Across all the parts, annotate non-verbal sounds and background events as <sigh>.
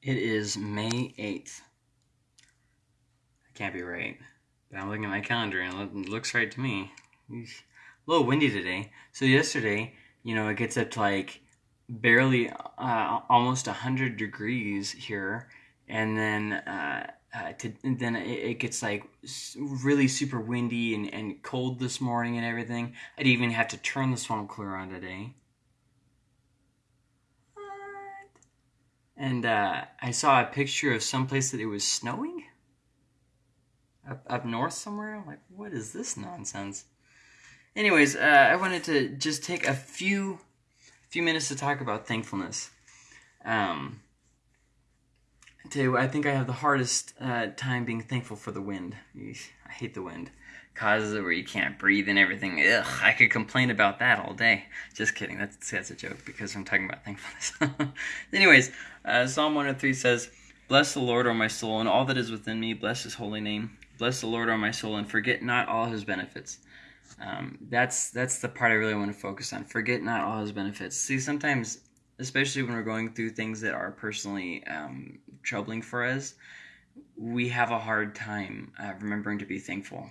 It is May 8th. That can't be right. But I'm looking at my calendar and it looks right to me. A little windy today. So yesterday, you know, it gets up to like barely uh, almost 100 degrees here. And then, uh, uh, to, then it, it, gets like really super windy and, and cold this morning and everything. I'd even have to turn the swamp cooler on today. And uh, I saw a picture of some place that it was snowing up, up north somewhere. I'm like, what is this nonsense? Anyways, uh, I wanted to just take a few few minutes to talk about thankfulness. Um, today, I think I have the hardest uh, time being thankful for the wind. I hate the wind causes it where you can't breathe and everything. Ugh, I could complain about that all day. Just kidding. That's that's a joke because I'm talking about thankfulness. <laughs> Anyways, uh, Psalm 103 says, "Bless the Lord, O my soul, and all that is within me. Bless His holy name. Bless the Lord, O my soul, and forget not all His benefits." Um, that's that's the part I really want to focus on. Forget not all His benefits. See, sometimes, especially when we're going through things that are personally um, troubling for us, we have a hard time uh, remembering to be thankful.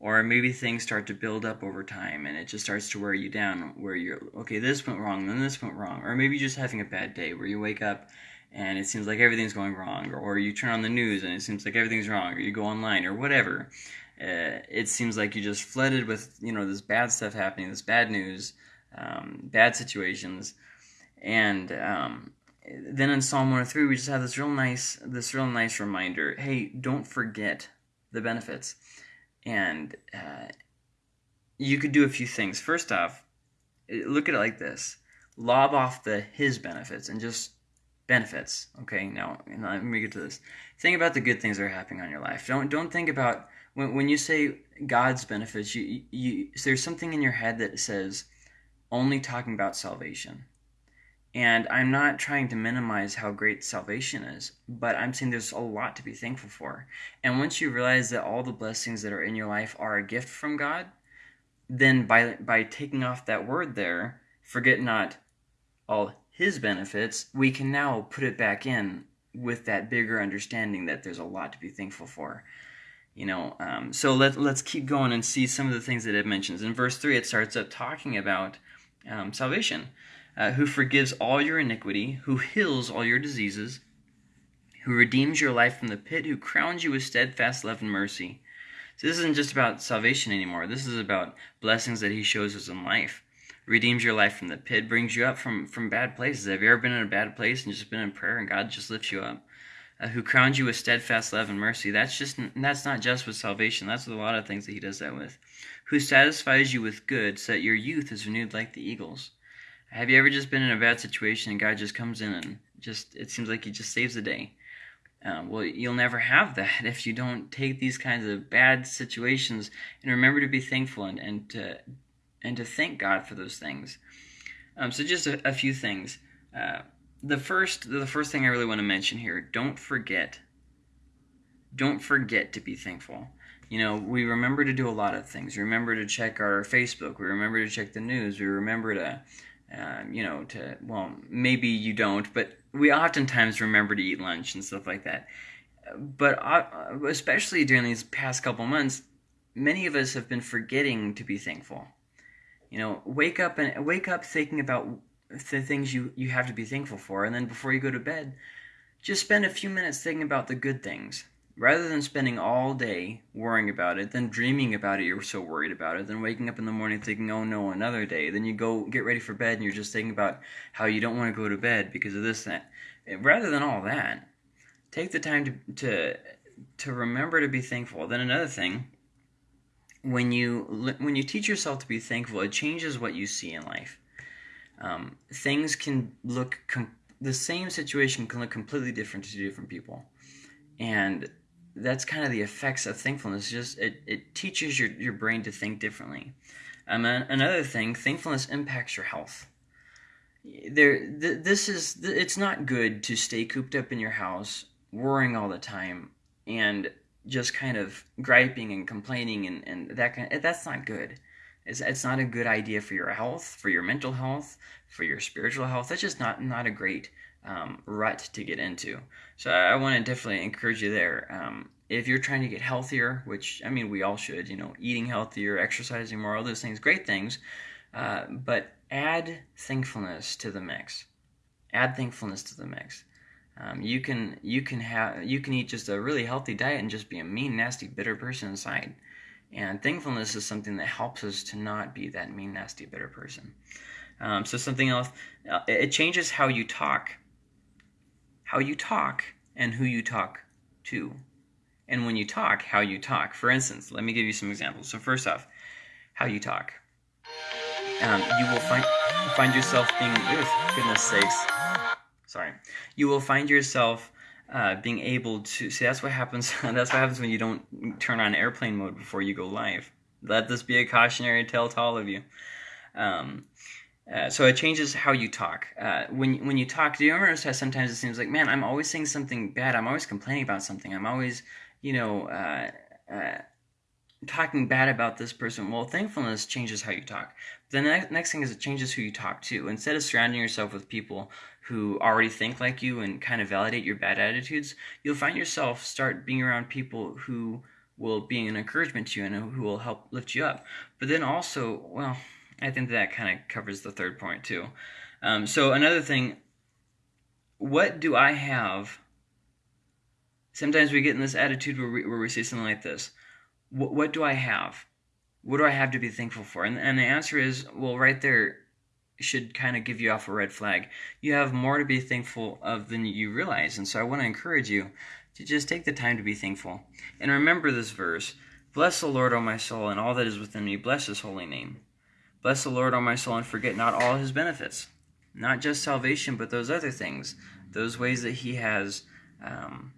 Or maybe things start to build up over time and it just starts to wear you down where you're okay this went wrong then this went wrong. Or maybe just having a bad day where you wake up and it seems like everything's going wrong. Or, you turn on the news and it seems like everything's wrong. Or you go online or whatever. Uh, it seems like you just flooded with you know this bad stuff happening this bad news um, bad situations and um, then in psalm 103 we just have this real nice this real nice reminder hey don't forget the benefits and uh, you could do a few things. First off, look at it like this: lob off the his benefits and just benefits. Okay, now let me get to this. Think about the good things that are happening on your life. Don't don't think about when when you say God's benefits. You you there's something in your head that says only talking about salvation. And I'm not trying to minimize how great salvation is, but I'm saying there's a lot to be thankful for. And once you realize that all the blessings that are in your life are a gift from God, then by by taking off that word there, forget not all his benefits, we can now put it back in with that bigger understanding that there's a lot to be thankful for. You know, um, so let, let's keep going and see some of the things that it mentions. In verse 3, it starts up talking about um, salvation uh, who forgives all your iniquity, who heals all your diseases, who redeems your life from the pit, who crowns you with steadfast love and mercy. So this isn't just about salvation anymore. This is about blessings that he shows us in life. Redeems your life from the pit, brings you up from, from bad places. Have you ever been in a bad place and just been in prayer and God just lifts you up? Uh, who crowns you with steadfast love and mercy. That's just that's not just with salvation. That's with a lot of things that he does that with. Who satisfies you with good, so that your youth is renewed like the eagles. Have you ever just been in a bad situation and God just comes in and just it seems like he just saves the day? Um, well, you'll never have that <laughs> if you don't take these kinds of bad situations and remember to be thankful and, and to and to thank God for those things. Um, so just a, a few things. Uh, the first the first thing I really want to mention here: don't forget. Don't forget to be thankful. You know, we remember to do a lot of things. We remember to check our Facebook. We remember to check the news. We remember to um, you know, to, well, maybe you don't, but we oftentimes remember to eat lunch and stuff like that. But uh, especially during these past couple months, many of us have been forgetting to be thankful. You know, wake up and wake up thinking about the things you, you have to be thankful for, and then before you go to bed, just spend a few minutes thinking about the good things rather than spending all day worrying about it, then dreaming about it, you're so worried about it, then waking up in the morning thinking, oh no, another day. Then you go get ready for bed and you're just thinking about how you don't want to go to bed because of this, that. Rather than all that, take the time to, to, to remember to be thankful. Then another thing, when you, when you teach yourself to be thankful, it changes what you see in life. Um, things can look, the same situation can look completely different to different people. And that's kind of the effects of thankfulness. Just it, it teaches your, your brain to think differently. Um, another thing, thankfulness impacts your health. There, th- this is th- it's not good to stay cooped up in your house, worrying all the time, and just kind of griping and complaining and, and that kind. Of, that's not good. It's, it's not a good idea for your health, for your mental health, for your spiritual health. That's just not not a great um, rut to get into. So I, want to definitely encourage you there. Um, if you're trying to get healthier, which I mean we all should, you know, eating healthier, exercising more, all those things, great things, uh, but add thankfulness to the mix. Add thankfulness to the mix. Um, you can you can have you can eat just a really healthy diet and just be a mean, nasty, bitter person inside. And thankfulness is something that helps us to not be that mean, nasty, bitter person. Um, so something else, uh, it changes how you talk, how you talk, and who you talk to, and when you talk, how you talk. For instance, let me give you some examples. So first off, how you talk. Um, you will find find yourself being, goodness sakes, sorry, you will find yourself uh, being able to see that's what happens <laughs> that's what happens when you don't turn on airplane mode before you go live let this be a cautionary tale to all of you um, uh, so it changes how you talk uh, when, when you talk do you notice how sometimes it seems like man i'm always saying something bad i'm always complaining about something i'm always you know uh, uh, talking bad about this person. Well, thankfulness changes how you talk. The ne- next thing is it changes who you talk to. Instead of surrounding yourself with people who already think like you and kind of validate your bad attitudes, you'll find yourself start being around people who will be an encouragement to you and who will help lift you up. But then also, well, I think that kind of covers the third point too. Um, so another thing, what do I have? Sometimes we get in this attitude where we, where we say something like this what, what do I have? What do I have to be thankful for? And, and the answer is, well, right there should kind of give you off a red flag. You have more to be thankful of than you realize. And so I want to encourage you to just take the time to be thankful. And remember this verse Bless the Lord, O my soul, and all that is within me. Bless his holy name. Bless the Lord, O my soul, and forget not all his benefits. Not just salvation, but those other things, those ways that he has um,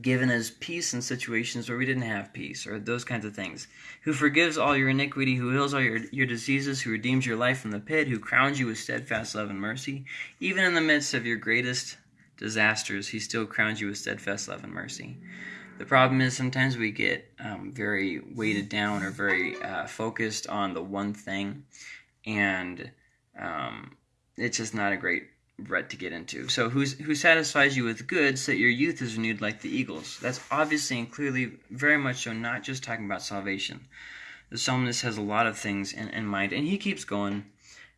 given us peace in situations where we didn't have peace, or those kinds of things. Who forgives all your iniquity, who heals all your, your diseases, who redeems your life from the pit, who crowns you with steadfast love and mercy. Even in the midst of your greatest disasters, he still crowns you with steadfast love and mercy. The problem is sometimes we get um, very weighted down or very uh, focused on the one thing, and um, it's just not a great rut to get into. So who's who satisfies you with good so that your youth is renewed like the eagles. That's obviously and clearly very much so not just talking about salvation. The psalmist has a lot of things in, in mind and he keeps going.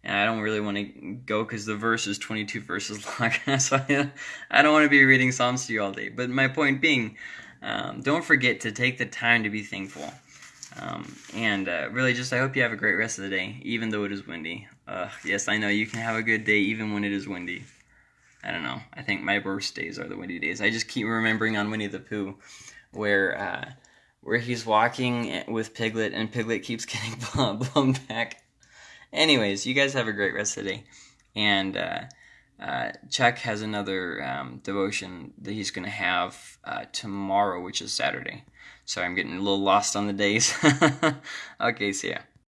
And I don't really want to go because the verse is 22 verses <laughs> long. so I, I don't want to be reading Psalms to you all day. But my point being, um, don't forget to take the time to be thankful. Um, and uh, really, just I hope you have a great rest of the day, even though it is windy. Uh, yes, I know you can have a good day even when it is windy. I don't know. I think my worst days are the windy days. I just keep remembering on Winnie the Pooh, where uh, where he's walking with Piglet and Piglet keeps <laughs> getting <laughs> blown back. Anyways, you guys have a great rest of the day, and uh, Chuck has another um, devotion that he's going to have uh, tomorrow, which is Saturday. Sorry, I'm getting a little lost on the days. <laughs> okay, see ya.